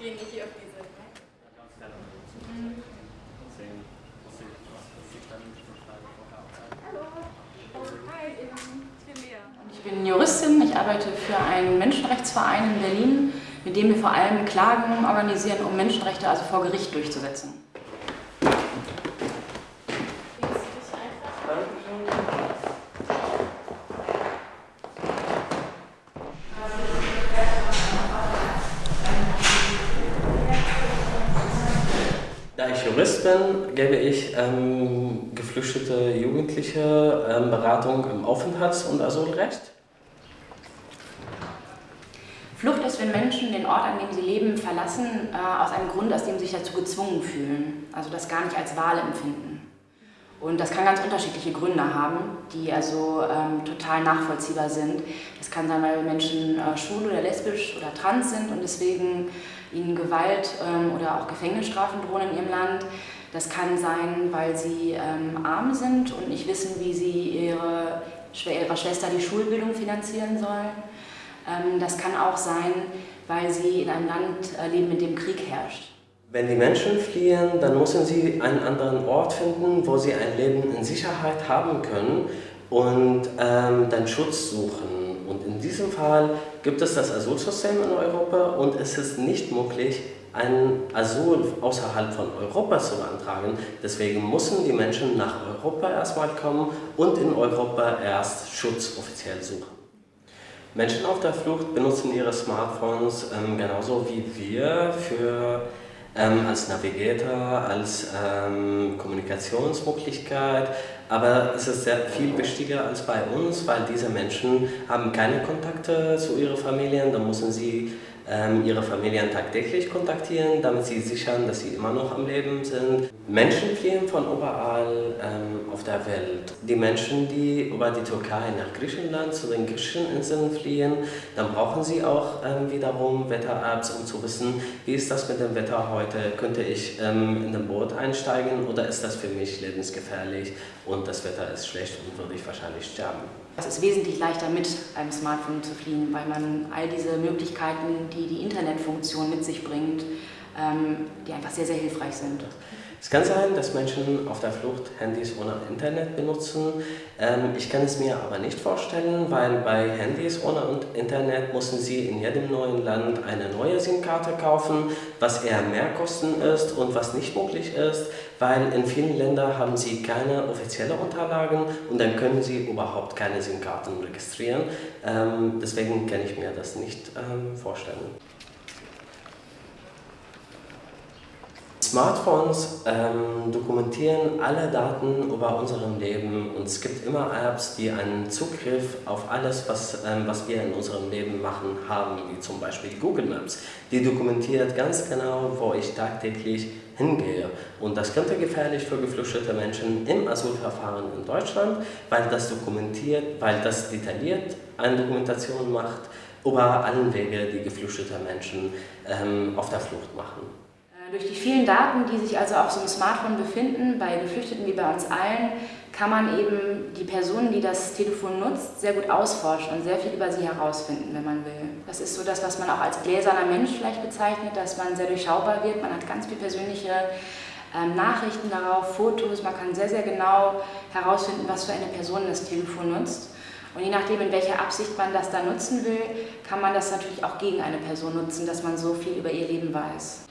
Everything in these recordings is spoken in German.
Gehen nicht hier auf diese. Ne? Mhm. Deswegen muss ich, muss ich dann schon schreiben vorher auch sein. Hallo. Hi, ich bin Lea. Ich bin Juristin, ich arbeite für einen Menschenrechtsverein in Berlin, mit dem wir vor allem Klagen organisieren, um Menschenrechte also vor Gericht durchzusetzen. 2015 gebe ich ähm, geflüchtete Jugendliche ähm, Beratung im Aufenthalts- und Asylrecht. Flucht ist, wenn Menschen den Ort, an dem sie leben, verlassen, äh, aus einem Grund, aus dem sie sich dazu gezwungen fühlen. Also das gar nicht als Wahl empfinden. Und das kann ganz unterschiedliche Gründe haben, die also ähm, total nachvollziehbar sind. Das kann sein, weil Menschen äh, schwul oder lesbisch oder trans sind und deswegen ihnen Gewalt ähm, oder auch Gefängnisstrafen drohen in ihrem Land. Das kann sein, weil sie ähm, arm sind und nicht wissen, wie sie ihre, ihrer Schwester die Schulbildung finanzieren sollen. Ähm, das kann auch sein, weil sie in einem Land äh, leben, in dem Krieg herrscht. Wenn die Menschen fliehen, dann müssen sie einen anderen Ort finden, wo sie ein Leben in Sicherheit haben können und ähm, dann Schutz suchen. Und in diesem Fall gibt es das Asylsystem in Europa und es ist nicht möglich, ein Asyl außerhalb von Europa zu beantragen. Deswegen müssen die Menschen nach Europa erstmal kommen und in Europa erst Schutz offiziell suchen. Menschen auf der Flucht benutzen ihre Smartphones ähm, genauso wie wir für, ähm, als Navigator, als ähm, Kommunikationsmöglichkeit, aber es ist sehr viel wichtiger als bei uns, weil diese Menschen haben keine Kontakte zu ihren Familien, da müssen sie ähm, ihre Familien tagtäglich kontaktieren, damit sie sichern, dass sie immer noch am Leben sind. Menschen fliehen von überall ähm, auf der Welt. Die Menschen, die über die Türkei nach Griechenland zu den griechischen Inseln fliehen, dann brauchen sie auch ähm, wiederum Wetter-Apps, um zu wissen, wie ist das mit dem Wetter heute, könnte ich ähm, in ein Boot einsteigen oder ist das für mich lebensgefährlich und das Wetter ist schlecht und würde ich wahrscheinlich sterben. Es ist wesentlich leichter mit einem Smartphone zu fliehen, weil man all diese Möglichkeiten, die die Internetfunktion mit sich bringt, ähm, die einfach sehr, sehr hilfreich sind. Es kann sein, dass Menschen auf der Flucht Handys ohne Internet benutzen. Ähm, ich kann es mir aber nicht vorstellen, weil bei Handys ohne Internet müssen sie in jedem neuen Land eine neue SIM-Karte kaufen, was eher mehr Kosten ist und was nicht möglich ist, weil in vielen Ländern haben sie keine offiziellen Unterlagen und dann können sie überhaupt keine SIM-Karten registrieren. Ähm, deswegen kann ich mir das nicht ähm, vorstellen. Smartphones ähm, dokumentieren alle Daten über unserem Leben und es gibt immer Apps, die einen Zugriff auf alles, was, ähm, was wir in unserem Leben machen, haben, wie zum Beispiel Google Maps. Die dokumentiert ganz genau, wo ich tagtäglich hingehe. Und das könnte gefährlich für geflüchtete Menschen im Asylverfahren in Deutschland, weil das dokumentiert, weil das detailliert eine Dokumentation macht über allen Wege, die geflüchtete Menschen ähm, auf der Flucht machen. Durch die vielen Daten, die sich also auf so einem Smartphone befinden, bei Geflüchteten wie bei uns allen, kann man eben die Personen, die das Telefon nutzt, sehr gut ausforschen und sehr viel über sie herausfinden, wenn man will. Das ist so das, was man auch als gläserner Mensch vielleicht bezeichnet, dass man sehr durchschaubar wird. Man hat ganz viel persönliche ähm, Nachrichten darauf, Fotos. Man kann sehr, sehr genau herausfinden, was für eine Person das Telefon nutzt. Und je nachdem, in welcher Absicht man das da nutzen will, kann man das natürlich auch gegen eine Person nutzen, dass man so viel über ihr Leben weiß.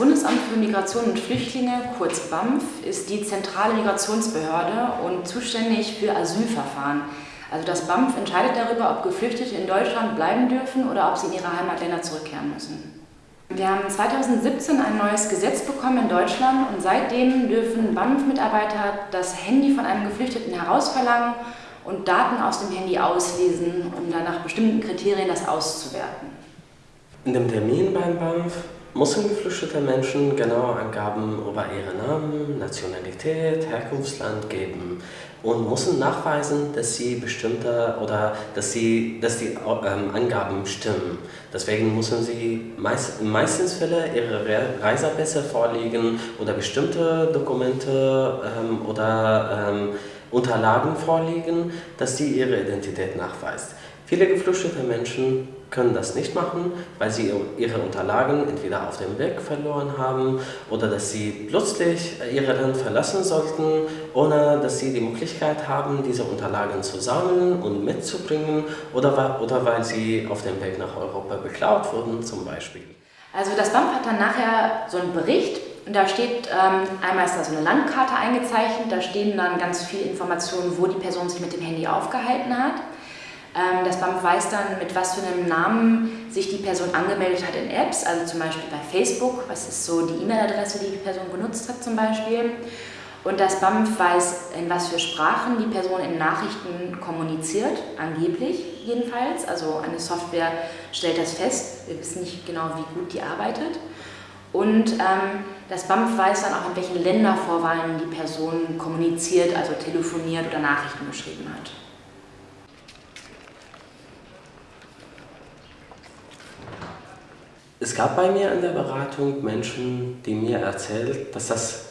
Bundesamt für Migration und Flüchtlinge, kurz BAMF, ist die zentrale Migrationsbehörde und zuständig für Asylverfahren. Also das BAMF entscheidet darüber, ob Geflüchtete in Deutschland bleiben dürfen oder ob sie in ihre Heimatländer zurückkehren müssen. Wir haben 2017 ein neues Gesetz bekommen in Deutschland und seitdem dürfen BAMF-Mitarbeiter das Handy von einem Geflüchteten herausverlangen und Daten aus dem Handy auslesen, um dann nach bestimmten Kriterien das auszuwerten. In dem Termin beim BAMF müssen geflüchtete Menschen genaue Angaben über ihre Namen, Nationalität, Herkunftsland geben und müssen nachweisen, dass sie bestimmte oder dass, sie, dass die ähm, Angaben stimmen. Deswegen müssen sie meist, meistens Fälle ihre Reisepässe vorlegen oder bestimmte Dokumente ähm, oder ähm, Unterlagen vorlegen, dass sie ihre Identität nachweist. Viele geflüchtete Menschen können das nicht machen, weil sie ihre Unterlagen entweder auf dem Weg verloren haben oder dass sie plötzlich ihr Land verlassen sollten, ohne dass sie die Möglichkeit haben, diese Unterlagen zu sammeln und mitzubringen oder, oder weil sie auf dem Weg nach Europa beklaut wurden zum Beispiel. Also das BAMF hat dann nachher so einen Bericht und da steht, ähm, einmal ist da so eine Landkarte eingezeichnet, da stehen dann ganz viele Informationen, wo die Person sich mit dem Handy aufgehalten hat. Ähm, das BAMF weiß dann, mit was für einem Namen sich die Person angemeldet hat in Apps, also zum Beispiel bei Facebook, was ist so die E-Mail-Adresse, die die Person benutzt hat zum Beispiel. Und das BAMF weiß, in was für Sprachen die Person in Nachrichten kommuniziert, angeblich jedenfalls. Also eine Software stellt das fest, wir wissen nicht genau, wie gut die arbeitet. Und ähm, das BAMF weiß dann auch, in welchen Ländervorwahlen die Person kommuniziert, also telefoniert oder Nachrichten geschrieben hat. Es gab bei mir in der Beratung Menschen, die mir erzählt, dass das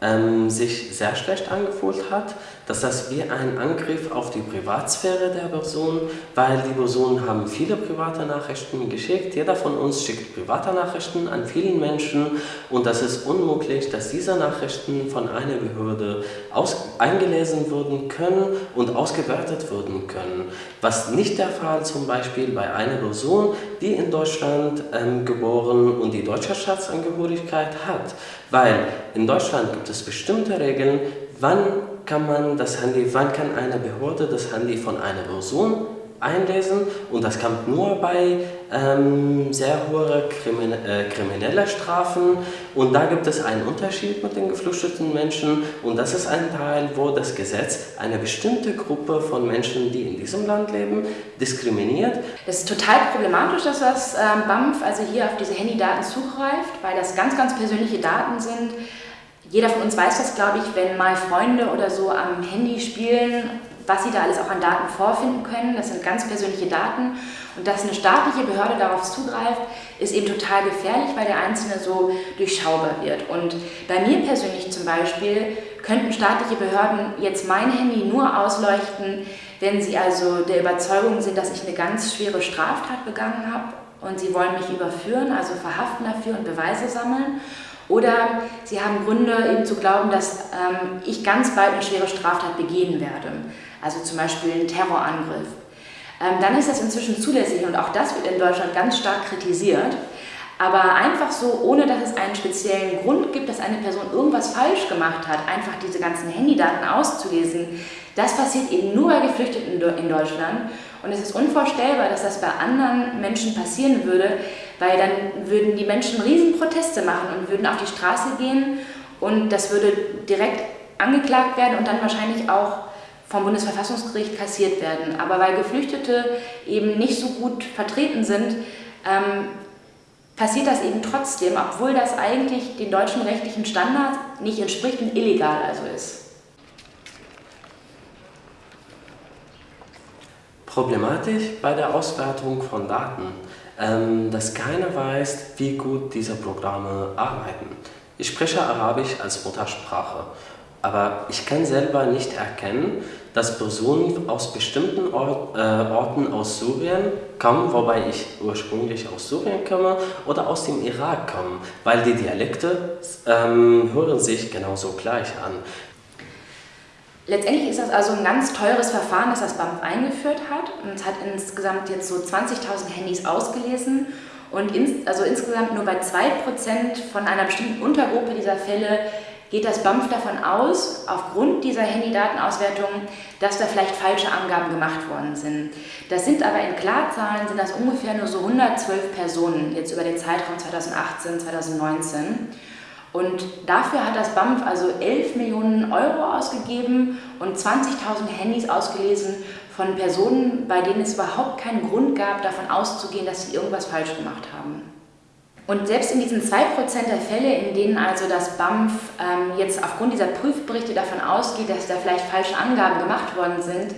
ähm, sich sehr schlecht angefühlt hat, dass das wie ein Angriff auf die Privatsphäre der Person, weil die Personen haben viele private Nachrichten geschickt, jeder von uns schickt private Nachrichten an vielen Menschen und das ist unmöglich, dass diese Nachrichten von einer Behörde aus eingelesen werden können und ausgewertet werden können, was nicht der Fall zum Beispiel bei einer Person, die in Deutschland ähm, geboren und die deutsche Staatsangehörigkeit hat, weil in Deutschland gibt es bestimmte Regeln, wann kann man das Handy, wann kann eine Behörde das Handy von einer Person einlesen und das kommt nur bei ähm, sehr hohen Krimin äh, kriminellen Strafen und da gibt es einen Unterschied mit den geflüchteten Menschen und das ist ein Teil, wo das Gesetz eine bestimmte Gruppe von Menschen, die in diesem Land leben, diskriminiert. Es ist total problematisch, dass das ähm, BAMF also hier auf diese Handydaten zugreift, weil das ganz, ganz persönliche Daten sind. Jeder von uns weiß das, glaube ich, wenn mal Freunde oder so am Handy spielen, was sie da alles auch an Daten vorfinden können. Das sind ganz persönliche Daten. Und dass eine staatliche Behörde darauf zugreift, ist eben total gefährlich, weil der Einzelne so durchschaubar wird. Und bei mir persönlich zum Beispiel könnten staatliche Behörden jetzt mein Handy nur ausleuchten, wenn sie also der Überzeugung sind, dass ich eine ganz schwere Straftat begangen habe und sie wollen mich überführen, also verhaften dafür und Beweise sammeln. Oder sie haben Gründe eben zu glauben, dass ähm, ich ganz bald eine schwere Straftat begehen werde, also zum Beispiel einen Terrorangriff. Ähm, dann ist das inzwischen zulässig und auch das wird in Deutschland ganz stark kritisiert. Aber einfach so, ohne dass es einen speziellen Grund gibt, dass eine Person irgendwas falsch gemacht hat, einfach diese ganzen Handydaten auszulesen, das passiert eben nur bei Geflüchteten in Deutschland. Und es ist unvorstellbar, dass das bei anderen Menschen passieren würde, weil dann würden die Menschen Riesenproteste machen und würden auf die Straße gehen und das würde direkt angeklagt werden und dann wahrscheinlich auch vom Bundesverfassungsgericht kassiert werden. Aber weil Geflüchtete eben nicht so gut vertreten sind, ähm, passiert das eben trotzdem, obwohl das eigentlich den deutschen rechtlichen Standards nicht entspricht und illegal also ist. Problematisch bei der Auswertung von Daten, ähm, dass keiner weiß, wie gut diese Programme arbeiten. Ich spreche Arabisch als Muttersprache, aber ich kann selber nicht erkennen, dass Personen aus bestimmten Ort, äh, Orten aus Syrien kommen, wobei ich ursprünglich aus Syrien komme, oder aus dem Irak kommen, weil die Dialekte ähm, hören sich genauso gleich an. Letztendlich ist das also ein ganz teures Verfahren, das das BAMF eingeführt hat. Es hat insgesamt jetzt so 20.000 Handys ausgelesen. Und ins, also insgesamt nur bei 2% von einer bestimmten Untergruppe dieser Fälle geht das BAMF davon aus, aufgrund dieser Handydatenauswertung, dass da vielleicht falsche Angaben gemacht worden sind. Das sind aber in Klarzahlen sind das ungefähr nur so 112 Personen, jetzt über den Zeitraum 2018, 2019. Und dafür hat das BAMF also 11 Millionen Euro ausgegeben und 20.000 Handys ausgelesen von Personen, bei denen es überhaupt keinen Grund gab, davon auszugehen, dass sie irgendwas falsch gemacht haben. Und selbst in diesen 2% der Fälle, in denen also das BAMF ähm, jetzt aufgrund dieser Prüfberichte davon ausgeht, dass da vielleicht falsche Angaben gemacht worden sind,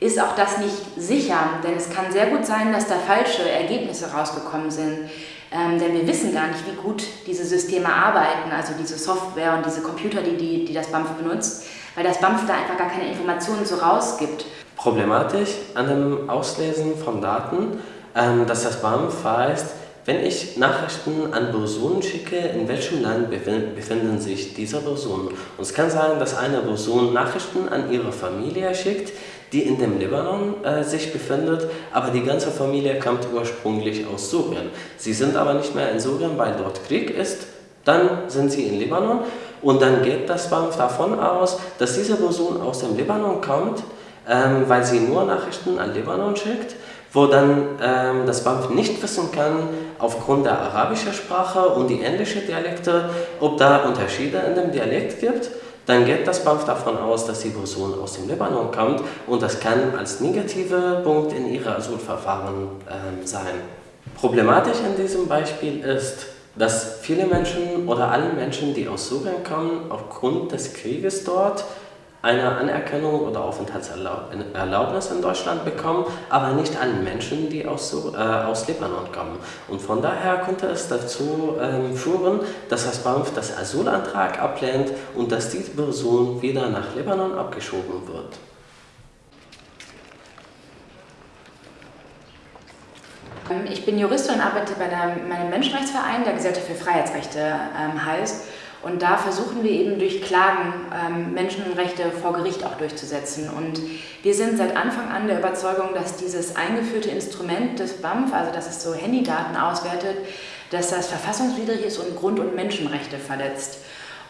ist auch das nicht sicher. Denn es kann sehr gut sein, dass da falsche Ergebnisse rausgekommen sind. Ähm, denn wir wissen gar nicht, wie gut diese Systeme arbeiten, also diese Software und diese Computer, die, die, die das BAMF benutzt, weil das BAMF da einfach gar keine Informationen so rausgibt. Problematisch an dem Auslesen von Daten, ähm, dass das BAMF weiß, wenn ich Nachrichten an Personen schicke, in welchem Land befinden sich diese Personen. Und es kann sein, dass eine Person Nachrichten an ihre Familie schickt, die in dem Libanon äh, sich befindet, aber die ganze Familie kommt ursprünglich aus Syrien. Sie sind aber nicht mehr in Syrien, weil dort Krieg ist. Dann sind sie in Libanon und dann geht das BAMF davon aus, dass diese Person aus dem Libanon kommt, ähm, weil sie nur Nachrichten an Libanon schickt wo dann ähm, das BAMF nicht wissen kann, aufgrund der arabischen Sprache und die ähnlichen Dialekte, ob da Unterschiede in dem Dialekt gibt. Dann geht das BAMF davon aus, dass die Person aus dem Libanon kommt und das kann als negativer Punkt in ihrer Asylverfahren ähm, sein. Problematisch in diesem Beispiel ist, dass viele Menschen oder alle Menschen, die aus Syrien kommen, aufgrund des Krieges dort eine Anerkennung oder Aufenthaltserlaubnis in Deutschland bekommen, aber nicht alle Menschen, die aus, äh, aus Libanon kommen. Und von daher könnte es dazu ähm, führen, dass das BAMF das Asylantrag ablehnt und dass diese Person wieder nach Libanon abgeschoben wird. Ähm, ich bin Juristin und arbeite bei meinem Menschenrechtsverein, der Gesellschaft für Freiheitsrechte ähm, heißt. Und da versuchen wir eben durch Klagen ähm, Menschenrechte vor Gericht auch durchzusetzen. Und wir sind seit Anfang an der Überzeugung, dass dieses eingeführte Instrument des BAMF, also dass es so Handydaten auswertet, dass das verfassungswidrig ist und Grund- und Menschenrechte verletzt.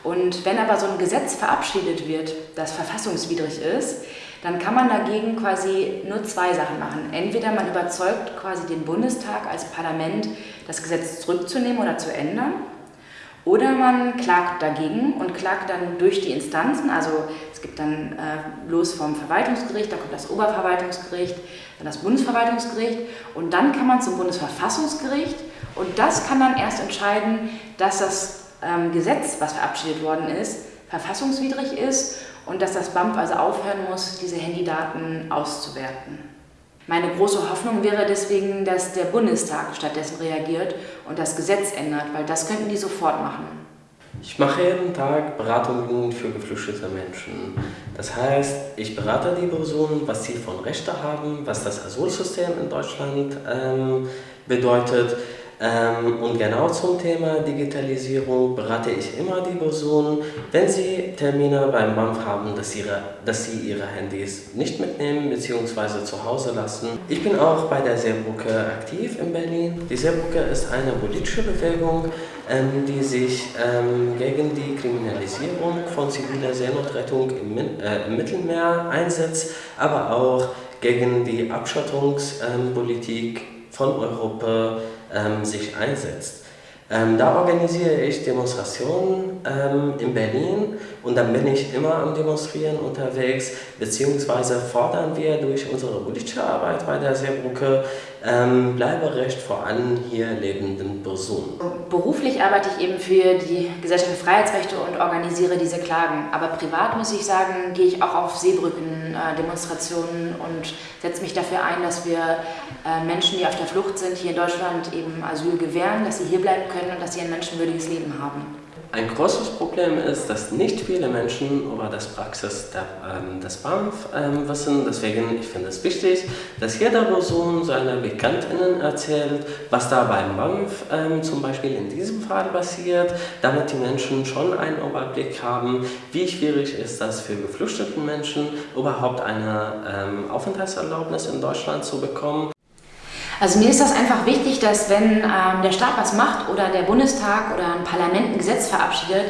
Und wenn aber so ein Gesetz verabschiedet wird, das verfassungswidrig ist, dann kann man dagegen quasi nur zwei Sachen machen. Entweder man überzeugt quasi den Bundestag als Parlament, das Gesetz zurückzunehmen oder zu ändern. Oder man klagt dagegen und klagt dann durch die Instanzen, also es gibt dann äh, los vom Verwaltungsgericht, da kommt das Oberverwaltungsgericht, dann das Bundesverwaltungsgericht und dann kann man zum Bundesverfassungsgericht und das kann dann erst entscheiden, dass das ähm, Gesetz, was verabschiedet worden ist, verfassungswidrig ist und dass das BAMF also aufhören muss, diese Handydaten auszuwerten. Meine große Hoffnung wäre deswegen, dass der Bundestag stattdessen reagiert und das Gesetz ändert, weil das könnten die sofort machen. Ich mache jeden Tag Beratungen für geflüchtete Menschen. Das heißt, ich berate die Personen, was sie von Rechten haben, was das Asylsystem in Deutschland ähm, bedeutet, und genau zum Thema Digitalisierung berate ich immer die Personen, wenn sie Termine beim BAMF haben, dass, ihre, dass sie ihre Handys nicht mitnehmen bzw. zu Hause lassen. Ich bin auch bei der Seebrücke aktiv in Berlin. Die Seebrücke ist eine politische Bewegung, ähm, die sich ähm, gegen die Kriminalisierung von ziviler Seenotrettung im, äh, im Mittelmeer einsetzt, aber auch gegen die Abschottungspolitik von Europa ähm, sich einsetzt. Ähm, da organisiere ich Demonstrationen ähm, in Berlin und dann bin ich immer am Demonstrieren unterwegs, beziehungsweise fordern wir durch unsere politische Arbeit bei der Seebrücke ähm, Bleiberecht vor allen hier lebenden Personen. Beruflich arbeite ich eben für die Gesellschaft für Freiheitsrechte und organisiere diese Klagen. Aber privat muss ich sagen, gehe ich auch auf Seebrücken äh, Demonstrationen und setze mich dafür ein, dass wir äh, Menschen, die auf der Flucht sind, hier in Deutschland eben Asyl gewähren, dass sie hier bleiben können und dass sie ein menschenwürdiges Leben haben. Ein großes Problem ist, dass nicht viele Menschen über das Praxis der, ähm, des BAMF ähm, wissen. Deswegen ich finde es wichtig, dass jeder Person seine Bekanntinnen erzählt, was da beim BAMF ähm, zum Beispiel in diesem Fall passiert, damit die Menschen schon einen Überblick haben, wie schwierig ist das für geflüchtete Menschen, überhaupt eine ähm, Aufenthaltserlaubnis in Deutschland zu bekommen. Also mir ist das einfach wichtig, dass wenn ähm, der Staat was macht oder der Bundestag oder ein Parlament ein Gesetz verabschiedet,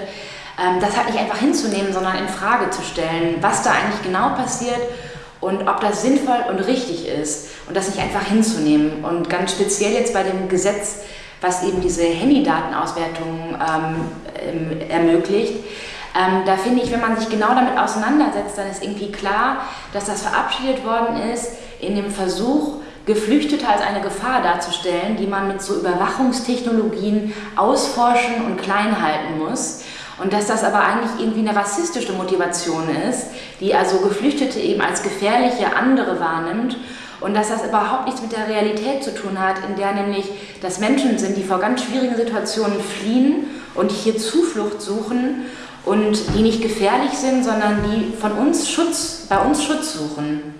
ähm, das halt nicht einfach hinzunehmen, sondern in Frage zu stellen, was da eigentlich genau passiert und ob das sinnvoll und richtig ist und das nicht einfach hinzunehmen. Und ganz speziell jetzt bei dem Gesetz, was eben diese Handydatenauswertung ähm, ermöglicht, ähm, da finde ich, wenn man sich genau damit auseinandersetzt, dann ist irgendwie klar, dass das verabschiedet worden ist in dem Versuch, Geflüchtete als eine Gefahr darzustellen, die man mit so Überwachungstechnologien ausforschen und klein halten muss. Und dass das aber eigentlich irgendwie eine rassistische Motivation ist, die also Geflüchtete eben als gefährliche andere wahrnimmt und dass das überhaupt nichts mit der Realität zu tun hat, in der nämlich das Menschen sind, die vor ganz schwierigen Situationen fliehen und hier Zuflucht suchen und die nicht gefährlich sind, sondern die von uns Schutz, bei uns Schutz suchen.